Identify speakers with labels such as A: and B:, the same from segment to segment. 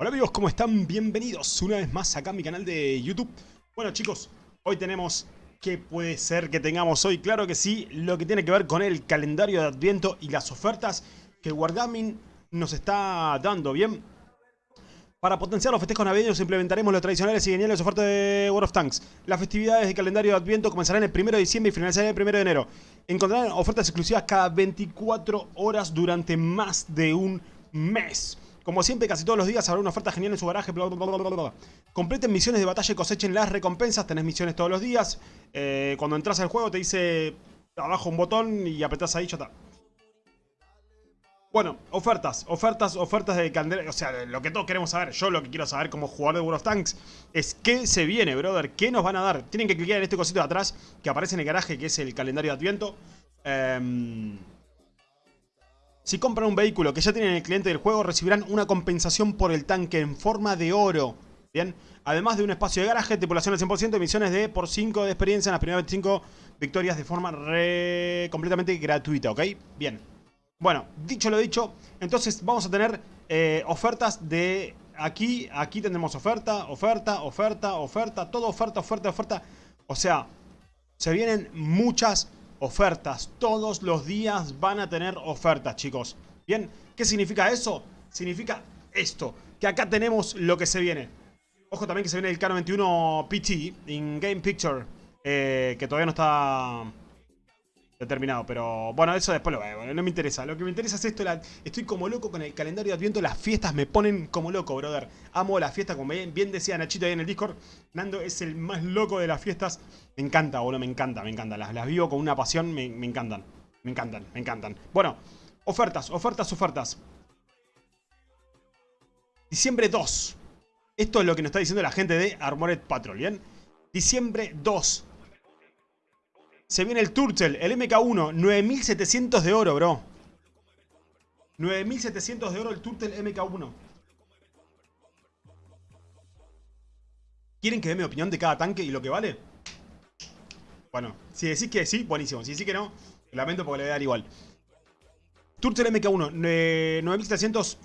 A: Hola amigos, ¿cómo están? Bienvenidos una vez más acá a mi canal de YouTube. Bueno chicos, hoy tenemos... ¿Qué puede ser que tengamos hoy? Claro que sí, lo que tiene que ver con el calendario de Adviento y las ofertas que Wargaming nos está dando, ¿bien? Para potenciar los festejos navideños implementaremos los tradicionales y geniales ofertas de World of Tanks. Las festividades de calendario de Adviento comenzarán el 1 de diciembre y finalizarán el 1 de enero. Encontrarán ofertas exclusivas cada 24 horas durante más de un mes. Como siempre, casi todos los días habrá una oferta genial en su garaje. Bla, bla, bla, Completen misiones de batalla y cosechen las recompensas. Tenés misiones todos los días. Eh, cuando entras al juego te dice abajo un botón y apretás ahí, ya está. Bueno, ofertas, ofertas, ofertas de candela. O sea, lo que todos queremos saber, yo lo que quiero saber como jugador de World of Tanks es qué se viene, brother. ¿Qué nos van a dar? Tienen que clicar en este cosito de atrás que aparece en el garaje, que es el calendario de Adviento. Eh, si compran un vehículo que ya tienen el cliente del juego, recibirán una compensación por el tanque en forma de oro. Bien, además de un espacio de garaje, tripulación al 100%, emisiones de por 5 de experiencia en las primeras 25 victorias de forma completamente gratuita, ¿ok? Bien. Bueno, dicho lo dicho, entonces vamos a tener eh, ofertas de aquí, aquí tendremos oferta, oferta, oferta, oferta, todo oferta, oferta, oferta. O sea, se vienen muchas ofertas. Todos los días van a tener ofertas, chicos. Bien, ¿qué significa eso? Significa esto, que acá tenemos lo que se viene. Ojo también que se viene el Canon 21 PT, In Game Picture, eh, que todavía no está determinado, pero bueno, eso después lo veo, no me interesa. Lo que me interesa es esto, estoy como loco con el calendario de Adviento, las fiestas me ponen como loco, brother. Amo la fiesta, como bien, decía Nachito ahí en el Discord, Nando es el más loco de las fiestas. Me encanta, boludo, me encanta, me encanta. Las, las vivo con una pasión, me, me encantan, me encantan, me encantan. Bueno, ofertas, ofertas, ofertas. Diciembre 2. Esto es lo que nos está diciendo la gente de Armored Patrol, ¿bien? Diciembre 2. Se viene el Turtle, el MK1, 9700 de oro, bro. 9700 de oro el Turtle MK1. ¿Quieren que dé mi opinión de cada tanque y lo que vale? Bueno, si decís que sí, buenísimo. Si decís que no, lamento porque le voy a dar igual. Turtle MK1, 9700.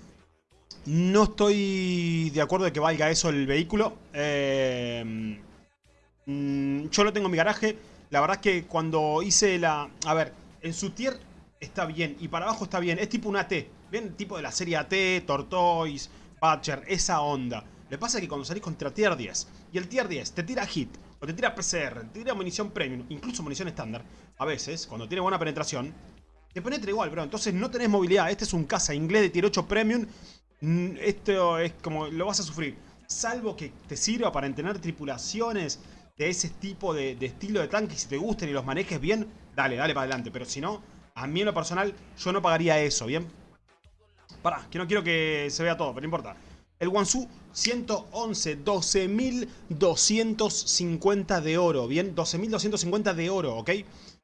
A: No estoy de acuerdo de que valga eso el vehículo. Eh, mm, yo lo tengo en mi garaje. La verdad es que cuando hice la... A ver, en su tier está bien y para abajo está bien. Es tipo un AT. ¿Ven? Tipo de la serie AT, Tortoise, Butcher, esa onda. Le pasa que cuando salís contra tier 10 y el tier 10 te tira hit o te tira PCR, te tira munición premium, incluso munición estándar, a veces, cuando tiene buena penetración, te penetra igual, bro. Entonces no tenés movilidad. Este es un caza inglés de tier 8 premium. Mm, esto es como lo vas a sufrir. Salvo que te sirva para entrenar tripulaciones de ese tipo de, estilo de tanque, si te gusten y los manejes bien, dale, dale para adelante. Pero si no, a mí en lo personal, yo no pagaría eso, ¿bien? Pará, que no quiero que se vea todo, pero no importa. El Wansu 111, 12.250 de oro, ¿bien? 12.250 de oro, ¿ok?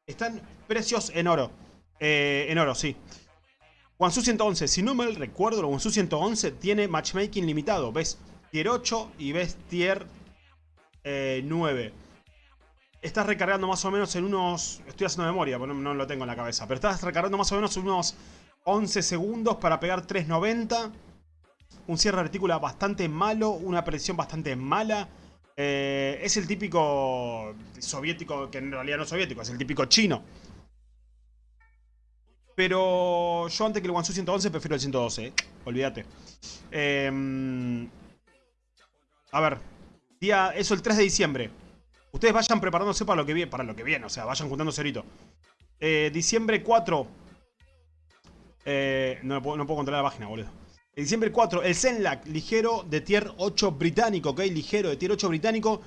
A: Están precios en oro. Eh, en oro, sí. Wansu 111, si no mal recuerdo, el Wansu 111 tiene matchmaking limitado. ¿Ves? Tier 8 y ves tier 9. Eh, estás recargando más o menos en unos... Estoy haciendo memoria, porque no, lo tengo en la cabeza. Pero estás recargando más o menos en unos 11 segundos para pegar 390. Un cierre de retícula bastante malo. Una presión bastante mala. Eh, es el típico soviético, que en realidad no es soviético, es el típico chino. Pero yo antes que el Wansu 111 prefiero el 112, ¿eh? olvídate. a ver, Día, eso el 3 de diciembre. Ustedes vayan preparándose para lo que viene, para lo que viene, o sea, vayan juntando cerito. Eh, diciembre 4. Eh, no, puedo, no puedo controlar la página, boludo. diciembre 4, el Zenlac, ligero de tier 8 británico, ¿ok? Ligero de tier 8 británico.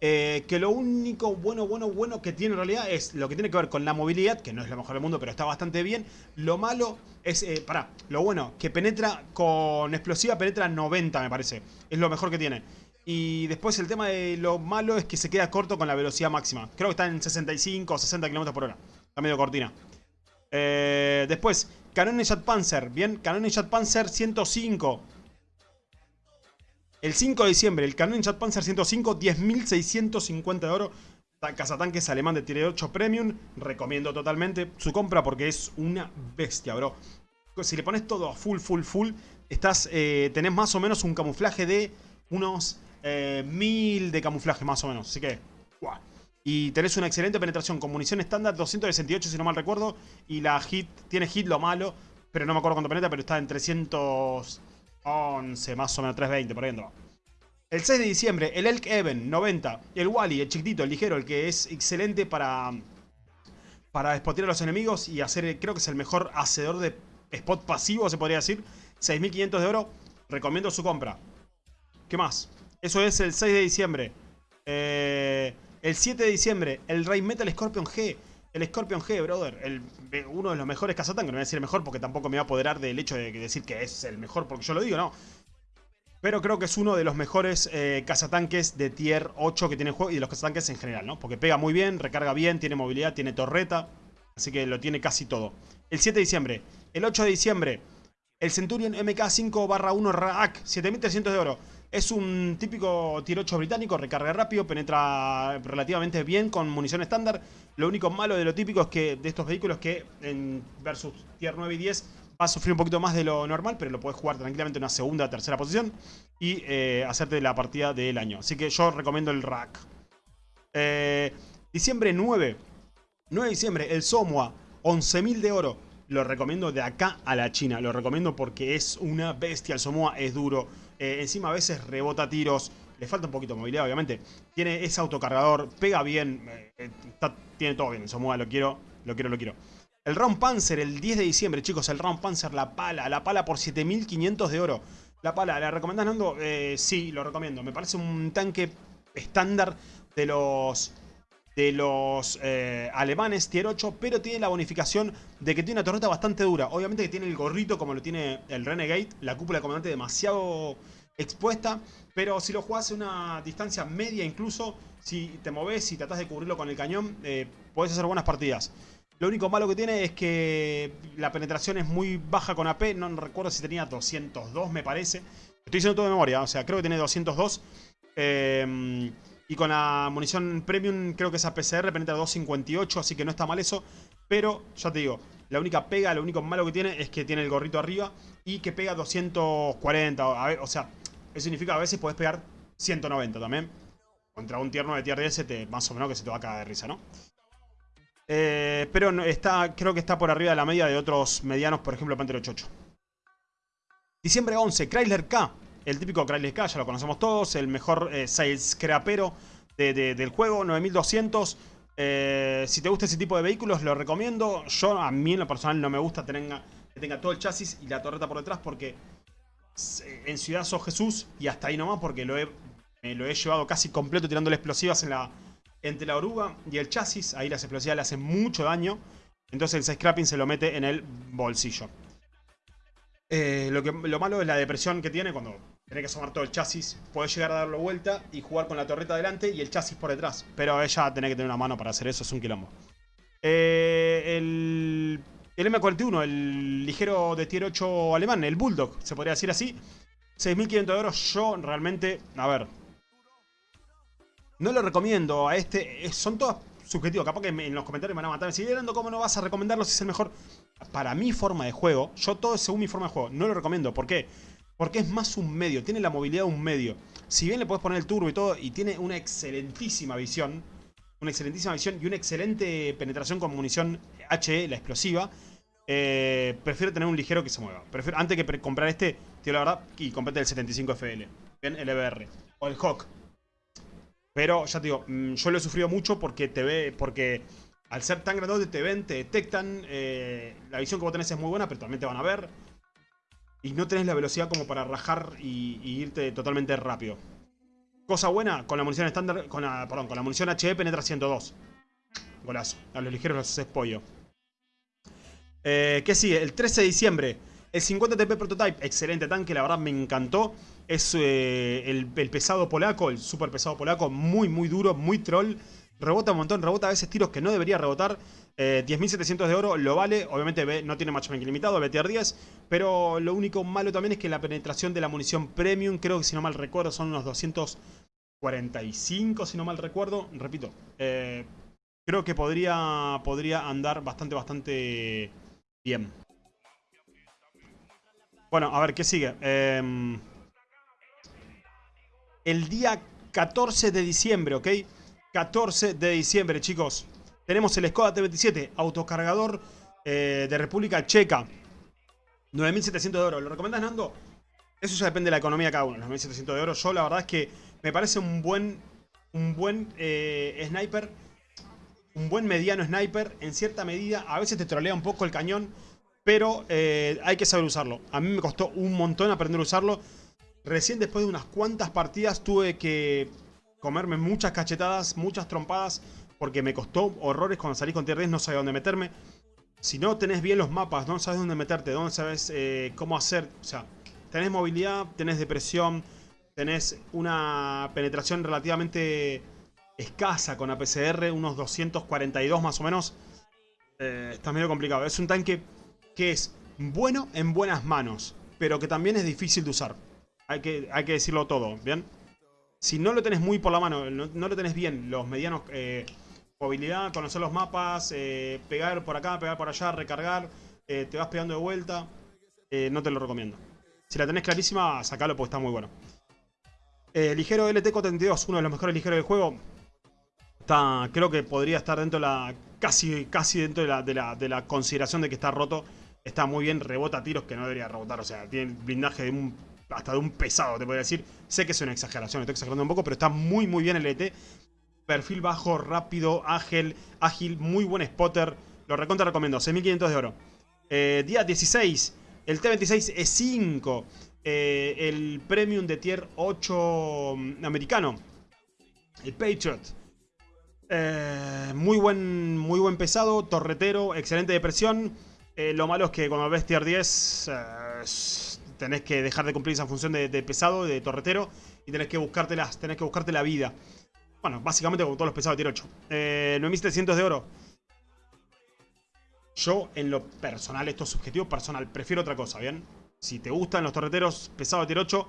A: Eh, que lo único bueno, bueno, bueno que tiene en realidad es lo que tiene que ver con la movilidad, que no es lo mejor del mundo, pero está bastante bien. Lo malo es, eh, pará, lo bueno, que penetra con explosiva, penetra 90 me parece. Es lo mejor que tiene. Y después el tema de lo malo es que se queda corto con la velocidad máxima. Creo que está en 65 o 60 km por hora. Está medio cortina. Eh, después, Canon Jet Panzer. Bien, Canon Jet Panzer 105. El 5 de diciembre, el Canon Jet Panzer 105, 10.650 de oro. Cazatanques alemán de Tier 8 Premium. Recomiendo totalmente su compra porque es una bestia, bro. Si le pones todo a full, full, full, estás, eh, tenés más o menos un camuflaje de unos eh, 1000 de camuflaje más o menos. Así que, guau. Y tenés una excelente penetración con munición estándar, 268 si no mal recuerdo. Y la hit, tiene hit lo malo, pero no me acuerdo cuánto penetra, pero está en 311 más o menos, 320 por ahí. El 6 de diciembre, el Elk Even 90. El Wally, el chiquitito, el ligero, el que es excelente para, para spotear a los enemigos y hacer, creo que es el mejor hacedor de spot pasivo, se podría decir. 6.500 de oro, recomiendo su compra. ¿Qué más? Eso es el 6 de diciembre. Eh, el 7 de diciembre, el Ray Metal Scorpion G. El Scorpion G, brother. El, uno de los mejores cazatanques. No voy a decir el mejor porque tampoco me va a apoderar del hecho de decir que es el mejor porque yo lo digo, no. Pero creo que es uno de los mejores eh, cazatanques de tier 8 que tiene el juego y de los cazatanques en general, ¿no? Porque pega muy bien, recarga bien, tiene movilidad, tiene torreta. Así que lo tiene casi todo. El 7 de diciembre. El 8 de diciembre. El Centurion MK5 barra 1 RAAC. 7300 de oro. Es un típico tier 8 británico, recarga rápido, penetra relativamente bien con munición estándar. Lo único malo de lo típico es que de estos vehículos que en versus tier 9 y 10 va a sufrir un poquito más de lo normal, pero lo puedes jugar tranquilamente en una segunda o tercera posición y eh, hacerte la partida del año. Así que yo recomiendo el rack. Eh, diciembre 9. 9 de diciembre, el Somua, 11.000 de oro. Lo recomiendo de acá a la China. Lo recomiendo porque es una bestia. El Somua es duro. Eh, encima a veces rebota tiros. Le falta un poquito de movilidad, obviamente. Tiene ese autocargador. Pega bien. tiene todo bien. Somua lo quiero. Lo quiero, lo quiero. El Round Panzer, el 10 de diciembre, chicos, el Round Panzer, la pala, la pala por 7500 de oro. La pala, ¿la recomendás, Nando? Eh, sí, lo recomiendo. Me parece un tanque estándar de los de los eh, alemanes tier 8, pero tiene la bonificación de que tiene una torreta bastante dura. Obviamente que tiene el gorrito como lo tiene el Renegade, la cúpula de comandante demasiado expuesta, pero si lo jugás a una distancia media incluso, si te moves y tratás de cubrirlo con el cañón, eh, podés hacer buenas partidas. Lo único malo que tiene es que la penetración es muy baja con AP. No recuerdo si tenía 202, me parece. Estoy diciendo todo de memoria, o sea, creo que tiene 202. Em, y con la munición premium creo que esa PCR penetra 258, así que no está mal eso. Pero, ya te digo, la única pega, lo único malo que tiene es que tiene el gorrito arriba y que pega 240. o sea, eso significa que a veces puedes pegar 190 también. Contra un tier 9 tier 10 te, más o menos que se te va a caer de risa, ¿no? Eh, pero está, creo que está por arriba de la media de otros medianos, por ejemplo Panther 88. Diciembre 11, Chrysler K. El típico K, ya lo conocemos todos. El mejor eh, sales scrapero del juego, 9200. Eh, si te gusta ese tipo de vehículos, lo recomiendo. Yo, a mí en lo personal, no me gusta tener, que tenga todo el chasis y la torreta por detrás porque en Ciudad So Jesús y hasta ahí nomás porque lo he, lo he llevado casi completo tirándole explosivas entre la oruga y el chasis, ahí las explosivas le hacen mucho daño. Entonces el scrapping se lo mete en el bolsillo. Eh, lo, que, lo malo es la depresión que tiene cuando tiene que asomar todo el chasis. Puede llegar a darlo vuelta y jugar con la torreta adelante y el chasis por detrás. Pero ella tiene que tener una mano para hacer eso, es un quilombo. Eh, el, el M41, el ligero de tier 8 alemán, el Bulldog, se podría decir así. 6.500 euros, yo realmente, a ver, no lo recomiendo a este. Son todas subjetivos. Capaz que en los comentarios me van a matar. Si ¿cómo no vas a recomendarlo si es el mejor? Para mi forma de juego, yo todo según mi forma de juego. No lo recomiendo. ¿Por qué? Es más un medio. Tiene la movilidad de un medio. Si bien le puedes poner el turbo y todo, y tiene una excelentísima visión. Una excelentísima visión y una excelente penetración con munición HE, la explosiva. Eh, prefiero tener un ligero que se mueva. Prefiero, antes que comprar este, tío, la verdad, y comprate el 75FL. Bien, el EBR. O el Hawk. Pero ya te digo, mm, yo lo he sufrido mucho porque te ve, porque al ser tan grandote te ven, te detectan. Eh, la visión que vos tenés es muy buena, pero también te van a ver. Y no tenés la velocidad como para rajar y, irte totalmente rápido. Cosa buena, con la munición estándar, con la, perdón, con la munición HE penetra 102. Golazo. A los ligeros los haces pollo. Eh, ¿Qué sigue? El 13 de diciembre. El 50 TP Prototype. Excelente tanque, la verdad me encantó. Es eh, el, pesado polaco, el super pesado polaco, muy muy duro, muy troll. Rebota un montón, rebota a veces tiros que no debería rebotar. 10.700 eh, de oro lo vale. Obviamente no tiene matchmaking limitado, BTR 10. Pero lo único malo también es que la penetración de la munición premium, creo que si no mal recuerdo, son unos 245, si no mal recuerdo. Repito, eh, creo que podría, podría andar bastante, bastante bien. Bueno, a ver, ¿qué sigue? Em, el día 14 de diciembre, ¿ok? 14 de diciembre, chicos. Tenemos el Skoda T27, autocargador eh, de República Checa. 9.700 de oro. ¿Lo recomiendas, Nando? Eso ya depende de la economía de cada uno. 9.700 de oro. Yo la verdad es que me parece un buen, un buen eh, sniper. Un buen mediano sniper. En cierta medida, a veces te trolea un poco el cañón. Pero eh, hay que saber usarlo. A mí me costó un montón aprender a usarlo. Recién después de unas cuantas partidas tuve que comerme muchas cachetadas, muchas trompadas, porque me costó horrores cuando salí con tier 10, no sabía dónde meterme. Si no tenés bien los mapas, no sabes dónde meterte, no sabes eh, cómo hacer, o sea, tenés movilidad, tenés depresión, tenés una penetración relativamente escasa con APCR, unos 242 más o menos. Eh, está medio complicado. Es un tanque que es bueno en buenas manos, pero que también es difícil de usar. Hay que, hay que decirlo todo, ¿bien? Si no lo tenés muy por la mano, no, lo tenés bien, los medianos... Eh, movilidad, conocer los mapas, eh, pegar por acá, pegar por allá, recargar, eh, te vas pegando de vuelta, no te lo recomiendo. Si la tenés clarísima, sacalo porque está muy bueno. ligero LT-42, uno de los mejores ligeros del juego. Está, creo que podría estar dentro de la... Casi, casi dentro de la, de, la, de la consideración de que está roto. Está muy bien, rebota tiros que no debería rebotar. O sea, tiene blindaje de un hasta de un pesado, te podría decir. Sé que es una exageración, estoy exagerando un poco, pero está muy, muy bien el ET. Perfil bajo, rápido, ágil, ágil, muy buen spotter. Lo recontra recomiendo, 6.500 de oro. Eh, día 16, el T26 E5. Eh, el Premium de Tier 8 mm, americano. El Patriot. Eh, muy, buen, muy buen pesado, torretero, excelente de presión. lo malo es que cuando ves Tier 10 tenés que dejar de cumplir esa función de, pesado, de torretero, y tenés que, tenés que buscarte la vida. Bueno, básicamente con todos los pesados de tier 8. Eh, 9700 de oro. Yo, en lo personal, esto es subjetivo personal, prefiero otra cosa, ¿bien? Si te gustan los torreteros pesados de tier 8,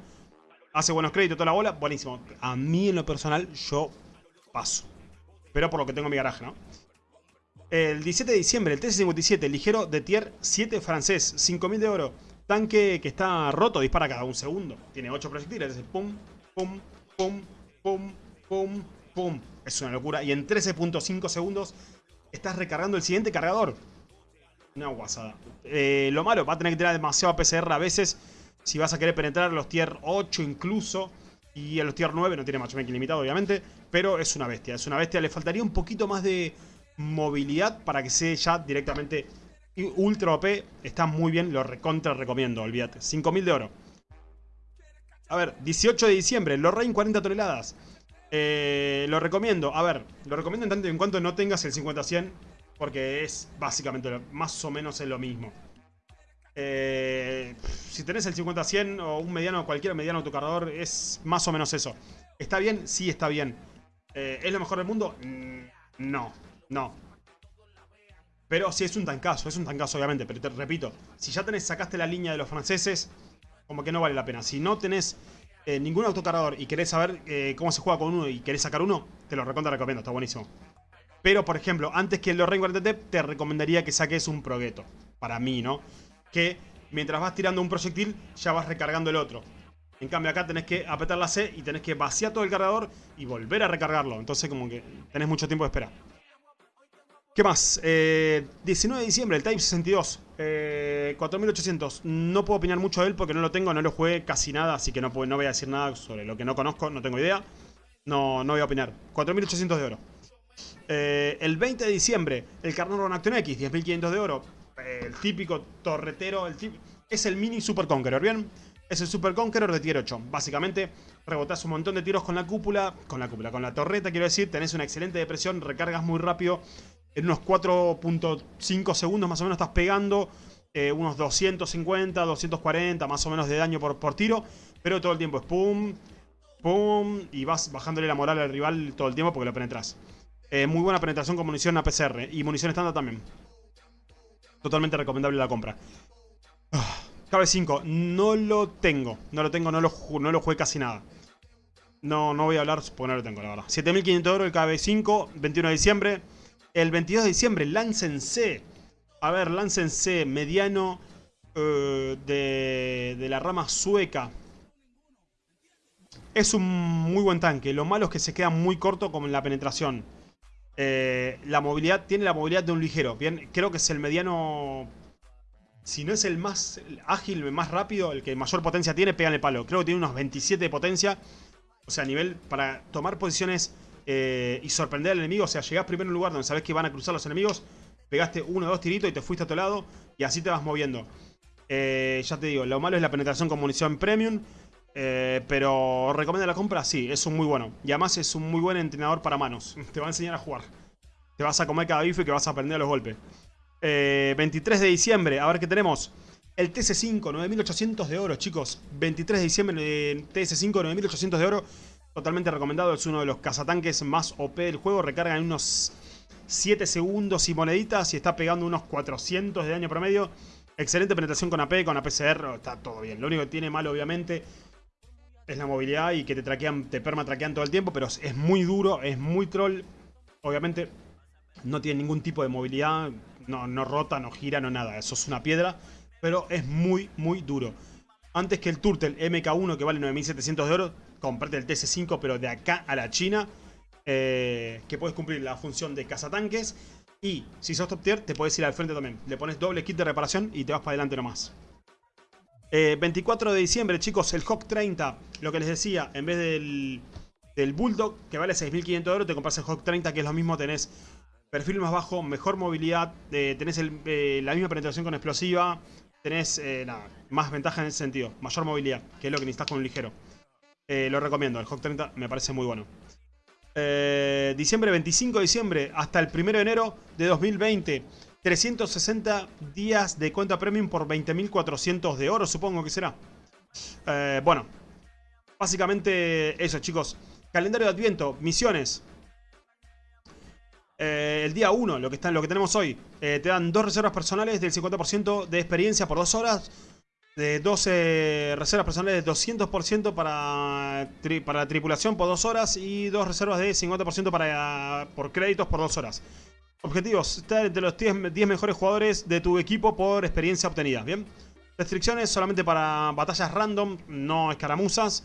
A: hace buenos créditos toda la bola, buenísimo. A mí, en lo personal, yo paso. Pero por lo que tengo en mi garaje, ¿no? El 17 de diciembre, el T-57, ligero de tier 7 francés, 5000 de oro. Tanque que está roto, dispara cada un segundo. Tiene 8 proyectiles, es pum, pum, pum, pum, pum, pum. Es una locura. Y en 13.5 segundos estás recargando el siguiente cargador. Una guasada. Eh, lo malo, va a tener que tener demasiado PCR a veces. Si vas a querer penetrar los tier 8 incluso. Y a los tier 9 no tiene matchmaking limitado, obviamente. Pero es una bestia. Es una bestia. Le faltaría un poquito más de movilidad para que sea ya directamente Ultra OP está muy bien, lo recontra recomiendo, olvídate. 5000 de oro. A ver, 18 de diciembre, Lorraine 40 toneladas. Eh, lo recomiendo, a ver, lo recomiendo en tanto en cuanto no tengas el 50-100, porque es básicamente más o menos es lo mismo. Eh, si tenés el 50-100 o un mediano, cualquier mediano autocargador, es más o menos eso. ¿Está bien? Sí, está bien. Eh, ¿Es lo mejor del mundo? Mm, no, no. Pero sí, es un tancazo, es un tancazo obviamente. Pero te repito, si ya tenés, sacaste la línea de los franceses, como que no vale la pena. Si no tenés eh, ningún autocargador y querés saber eh, cómo se juega con uno y querés sacar uno, te lo recontra recomiendo, está buenísimo. Pero, por ejemplo, antes que el Lorraine 40T, te recomendaría que saques un Progetto. Para mí, ¿no? Que mientras vas tirando un proyectil, ya vas recargando el otro. En cambio acá tenés que apretar la C y tenés que vaciar todo el cargador y volver a recargarlo. Entonces como que tenés mucho tiempo de espera. ¿Qué más? 19 eh, de diciembre, el Type 62. 4800. No puedo opinar mucho de él porque no lo tengo, no lo jugué casi nada, así que no, no voy a decir nada sobre lo que no conozco, no tengo idea. No, no voy a opinar. 4800 de oro. Eh, el 20 de diciembre, el Carnarvon Action X, 10.500 de oro. el típico torretero, es el mini Super Conqueror, ¿bien? Es el Super Conqueror de tier 8. Básicamente, rebotás un montón de tiros con la cúpula, con la cúpula, con la torreta, quiero decir, tenés una excelente depresión, recargas muy rápido en unos 4.5 segundos más o menos estás pegando eh, unos 250, 240 más o menos de daño por, por tiro. Pero todo el tiempo es pum, pum, y vas bajándole la moral al rival todo el tiempo porque lo penetras. Eh, muy buena penetración con munición APCR y munición estándar también. Totalmente recomendable la compra. Ah, KB5, no lo tengo. No lo tengo, no lo, no lo jugué casi nada. No, no voy a hablar porque no lo tengo, la verdad. 7500 euros el KB5, 21 de diciembre. El 22 de diciembre, Lance C. A ver, Lance C, mediano. eh, de, de la rama sueca. Es un muy buen tanque. Lo malo es que se queda muy corto como en la penetración. Eh, la movilidad, tiene la movilidad de un ligero. Bien, creo que es el mediano... Si no es el más ágil, el más rápido, el que mayor potencia tiene, pega en el palo. Creo que tiene unos 27 de potencia. O sea, a nivel para tomar posiciones eh, y sorprender al enemigo. O sea, llegás primero a un lugar donde sabes que van a cruzar los enemigos. Pegaste uno o dos tiritos y te fuiste a otro lado. Y así te vas moviendo. Eh, ya te digo, lo malo es la penetración con munición premium. Eh, pero recomienda la compra, sí, es un muy bueno. Y además es un muy buen entrenador para manos. Te va a enseñar a jugar. Te vas a comer cada bife que vas a aprender a los golpes. 23 de diciembre, a ver qué tenemos. El TS5, 9800 de oro, chicos. 23 de diciembre, TS5, 9800 de oro. Totalmente recomendado, es uno de los cazatanques más OP del juego. Recarga en unos 7 segundos y moneditas y está pegando unos 400 de daño promedio. Excelente penetración con AP, con APCR, está todo bien. Lo único que tiene malo, obviamente, es la movilidad y que te traquean, te perma traquean todo el tiempo, pero es muy duro, es muy troll. Obviamente no tiene ningún tipo de movilidad, no, no rota, no gira, no nada. Eso es una piedra, pero es muy, muy duro. Antes que el Turtle MK1 que vale 9700 de oro, comprate el TS5 pero de acá a la China. Eh, que puedes cumplir la función de cazatanques. Y si sos top tier te puedes ir al frente también. Le pones doble kit de reparación y te vas para adelante nomás. 24 eh, de diciembre, chicos, el Hawk 30. Lo que les decía, en vez del, del Bulldog, que vale 6.500 euros, te compras el Hawk 30, que es lo mismo. Tenés perfil más bajo, mejor movilidad, eh, tenés eh, la misma penetración con explosiva, tenés más ventaja en ese sentido, mayor movilidad, que es lo que necesitas con un ligero. Lo recomiendo, el Hawk 30 me parece muy bueno. diciembre 25 de diciembre hasta el 1 de enero de 2020. 360 días de cuenta premium por 20.400 de oro, supongo que será. Eh, bueno, básicamente eso, chicos. Calendario de Adviento, misiones. Eh, el día 1, lo, que lo que tenemos hoy, eh, te dan dos reservas personales del 50% de experiencia por dos horas. De 12 reservas personales de 200% para, para la tripulación por dos horas. Y dos reservas de 50% para, por créditos por dos horas. Objetivos, estar entre los 10, 10, mejores jugadores de tu equipo por experiencia obtenida, ¿bien? Restricciones solamente para batallas random, no escaramuzas.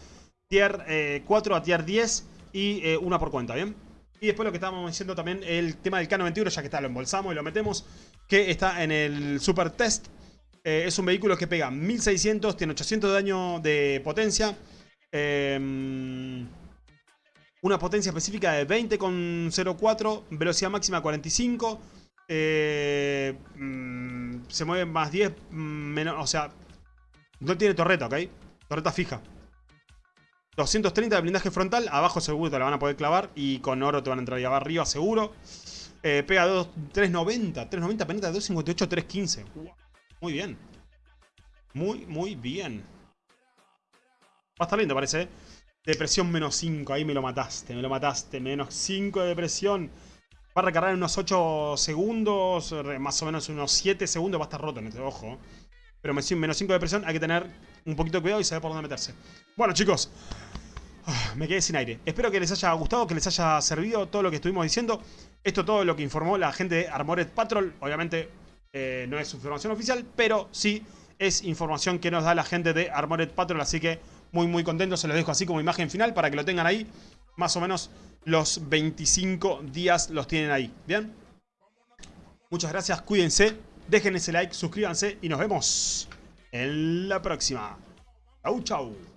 A: Tier 4 eh, a tier 10 y eh, una por cuenta, ¿bien? Y después lo que estábamos diciendo también, el tema del K91, ya que está, lo embolsamos y lo metemos, que está en el Super Test. Eh, es un vehículo que pega 1600, tiene 800 de daño de potencia. Eh, una potencia específica de 20,04, velocidad máxima 45, eh, mm, se mueve más 10, mm, menos, o sea, no tiene torreta, ¿ok? Torreta fija. 230 de blindaje frontal, abajo seguro te la van a poder clavar y con oro te van a entrar ahí arriba seguro. Eh, pega 2, 390, 390 penetra 258, 315. Muy bien. Muy, muy bien. Va a estar lindo parece, ¿eh? Depresión menos 5, ahí me lo mataste, me lo mataste. Menos 5 de depresión. Va a recargar en unos 8 segundos, más o menos unos 7 segundos. Va a estar roto en este ojo. Pero menos 5 de depresión, hay que tener un poquito de cuidado y saber por dónde meterse. Bueno, chicos. Ah, me quedé sin aire. Espero que les haya gustado, que les haya servido todo lo que estuvimos diciendo. Esto todo lo que informó la gente de Armored Patrol. Obviamente eh, no es información oficial, pero sí es información que nos da la gente de Armored Patrol. Así que muy, muy contento. Se los dejo así como imagen final para que lo tengan ahí. Más o menos los 25 días los tienen ahí. ¿Bien? Muchas gracias, cuídense. Dejen ese like, suscríbanse y nos vemos en la próxima. Chau, chau.